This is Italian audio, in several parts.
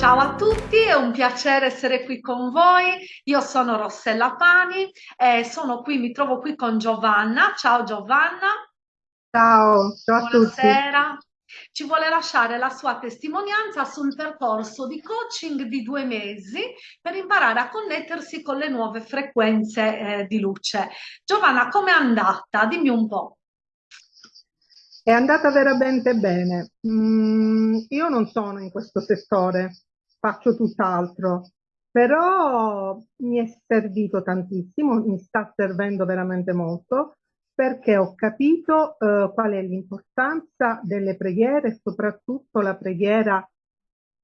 Ciao a tutti, è un piacere essere qui con voi. Io sono Rossella Pani e sono qui, mi trovo qui con Giovanna. Ciao Giovanna. Ciao, ciao a Buonasera. Ci vuole lasciare la sua testimonianza sul percorso di coaching di due mesi per imparare a connettersi con le nuove frequenze eh, di luce. Giovanna, com'è andata? Dimmi un po'. È andata veramente bene. Mm, io non sono in questo settore, faccio tutt'altro, però mi è servito tantissimo, mi sta servendo veramente molto perché ho capito eh, qual è l'importanza delle preghiere, soprattutto la preghiera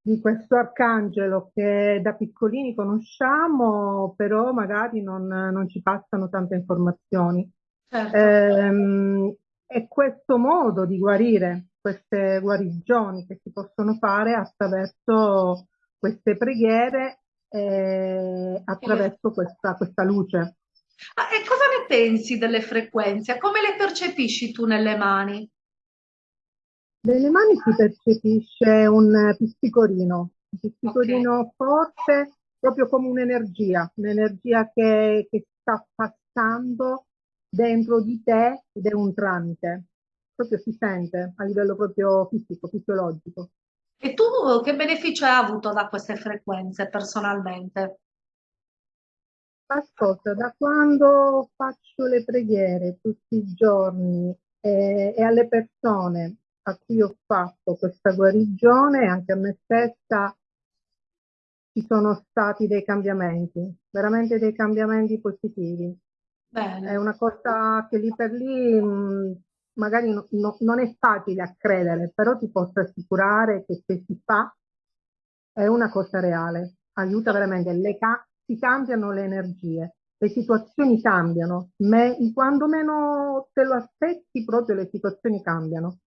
di questo arcangelo che da piccolini conosciamo, però magari non, non ci passano tante informazioni. Certo. Ehm, e questo modo di guarire, queste guarigioni che si possono fare attraverso queste preghiere e attraverso questa, questa luce. Ah, e cosa ne pensi delle frequenze? Come le percepisci tu nelle mani? Nelle mani si percepisce un pisticorino, un pisticorino okay. forte, proprio come un'energia, un'energia che, che sta passando dentro di te ed è un tramite. Proprio si sente a livello proprio fisico, fisiologico. E tu che beneficio hai avuto da queste frequenze personalmente? Ascolta, da quando faccio le preghiere tutti i giorni e, e alle persone a cui ho fatto questa guarigione, anche a me stessa, ci sono stati dei cambiamenti, veramente dei cambiamenti positivi. Bene. È una cosa che lì per lì mh, magari no, no, non è facile a credere, però ti posso assicurare che se si fa è una cosa reale, aiuta veramente, le ca si cambiano le energie, le situazioni cambiano, Me quando meno te lo aspetti proprio le situazioni cambiano.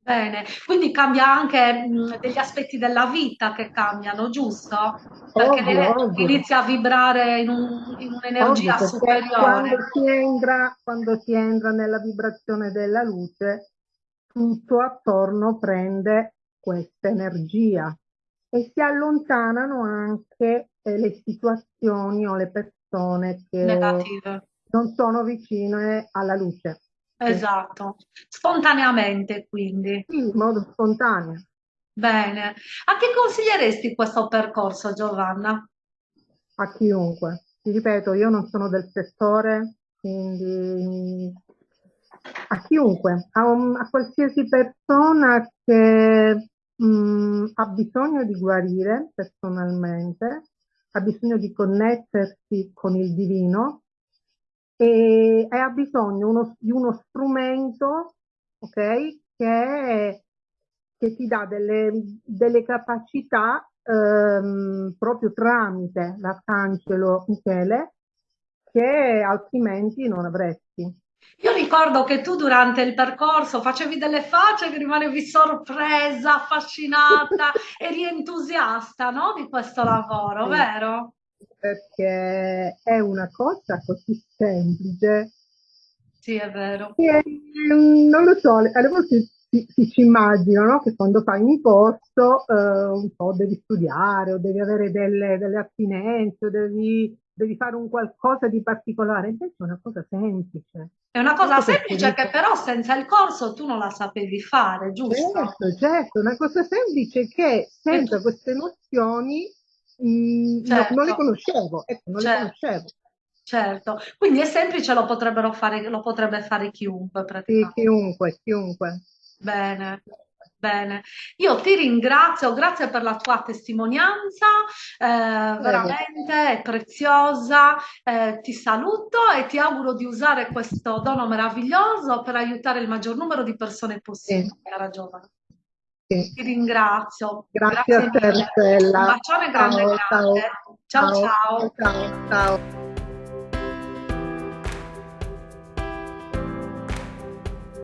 Bene, quindi cambia anche mh, degli aspetti della vita che cambiano, giusto? Perché ovvio, ovvio. inizia a vibrare in, un, in un'energia ovvio, superiore. Quando si, entra, quando si entra nella vibrazione della luce, tutto attorno prende questa energia e si allontanano anche eh, le situazioni o le persone che Negative. non sono vicine alla luce. Esatto, spontaneamente quindi. Sì, in modo spontaneo. Bene. A chi consiglieresti questo percorso, Giovanna? A chiunque. Ti ripeto, io non sono del settore, quindi a chiunque, a, un, a qualsiasi persona che mh, mm, ha bisogno di guarire personalmente, ha bisogno di connettersi con il divino, e, e ha bisogno uno, di uno strumento okay, che, che ti dà delle, delle capacità ehm, proprio tramite l'arcangelo Michele che altrimenti non avresti. Io ricordo che tu durante il percorso facevi delle facce che rimanevi sorpresa, affascinata, eri entusiasta no, di questo lavoro, sì. vero? Perché è una cosa così semplice. Sì, è vero. Che, non lo so, alle volte si, si ci immagina no? che quando fai un corso eh, un po' devi studiare o devi avere delle, delle attinenze o devi, devi, fare un qualcosa di particolare, invece è una cosa semplice. È una cosa semplice che però senza il corso tu non la sapevi fare, giusto? Certo, certo, una cosa semplice che senza queste nozioni Certo. no, non le conoscevo, ecco, non certo. le conoscevo. Certo, quindi è semplice, lo, potrebbero fare, lo potrebbe fare chiunque praticamente. Sì, chiunque, chiunque. Bene, bene. Io ti ringrazio, grazie per la tua testimonianza, eh, veramente è preziosa. Eh, ti saluto e ti auguro di usare questo dono meraviglioso per aiutare il maggior numero di persone possibile, sì. cara giovane. Sì. Ti ringrazio. Grazie, Grazie a te, Stella. Un bacione grande, ciao, grande. ciao. ciao. ciao. ciao. ciao.